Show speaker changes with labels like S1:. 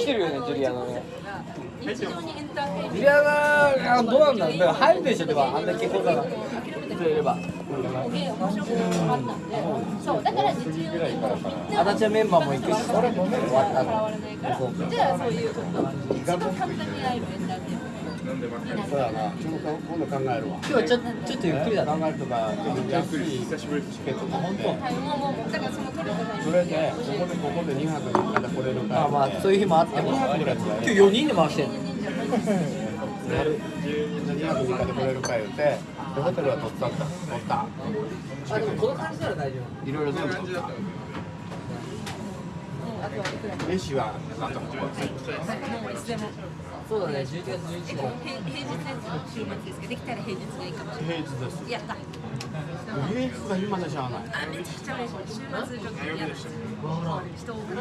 S1: 来てるよねジュリアナねジュリアナがどうなんだろうだから入るでしょでも。あんだけこうだな人いれば。
S2: 面白くなったんでそうだから日常に
S1: 足立はメンバーも行くしそれも終わったの
S2: 変わらな。いからじゃあそういうちょっと一番簡単に会えるエンターテインメント
S3: そうやなちょっと今度考えるわ
S1: 今日はちょちょっとゆっくりだな
S3: 考えるとか安いチケット取って
S2: はいもうもそれ
S3: でここでここで2泊3日で来れるから。
S1: まあまあそういう日もあっても。今日4人で回してんの。
S3: 2泊3日で来れるか言うてでホテルは取ったんだ。取った。
S1: あでもこの感じなら大丈
S3: いろいろ全部取った飯はなんとか
S2: もういつ。で
S1: そうだね。11月11日だ
S2: 平平日です。週末です。けどできたら平日がいいかもしれ
S3: 平日です。
S2: ないやった
S3: 平日が暇でしゃあない。
S2: あめちゃくちゃ嬉しい週末ちょっとやだ人多く